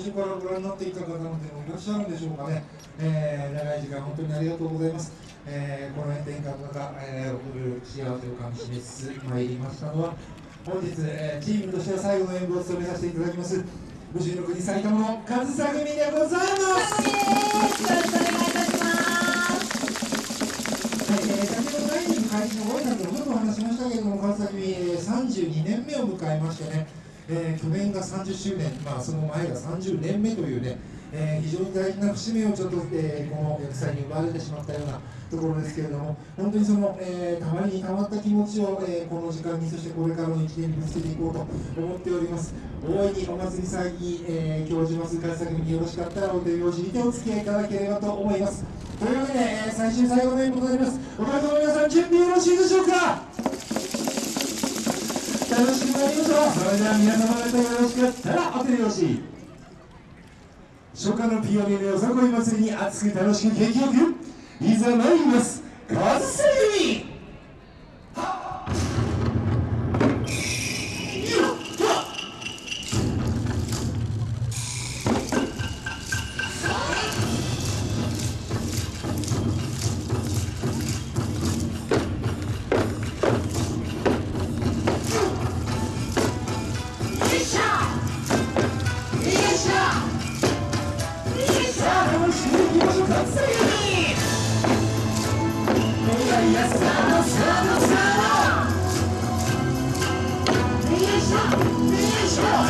初からご覧になっていた方もいらっしゃるんでしょうかね、えー、長い時間本当にありがとうございます、えー、この炎天下の中、えー、送る幸せをかみしめつつ参りましたのは本日、えー、チームとしては最後の演舞を務めさせていただきます武士の国埼玉の上総組でございますよろしくお願いいたします。はい、えー、先ほど第2開始のご挨拶のちょっとお話しましたけれども上総組、えー、32年目を迎えましてねえー、去年が30周年、まあ、その前が30年目というね、えー、非常に大事な節目をちょっと、えー、この役祭に奪われてしまったようなところですけれども、本当にその、えー、たまにたまった気持ちを、えー、この時間に、そしてこれからの1年にぶつけていこうと思っております。大いにお祭り祭に、えー、教授ます川崎によろしかったらお手拍子にてお付き合いいただければと思います。というわけで、最終最後の演舞となります。お客様皆さん準備よろしいでしょうか？楽しくなりましょう。それでは皆様方よろしかったらお手拍子初夏のピオニアのよさこい祭りに熱く楽しく景気よくいざ参ります。Let's go!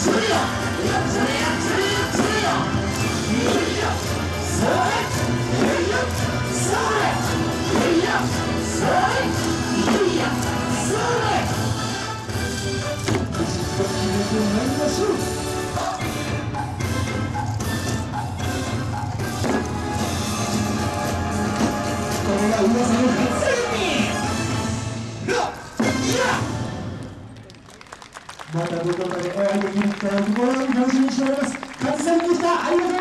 カズセミまたどこかで会いできる機会を心より楽しみにしております。勝さんでした。ありがとう。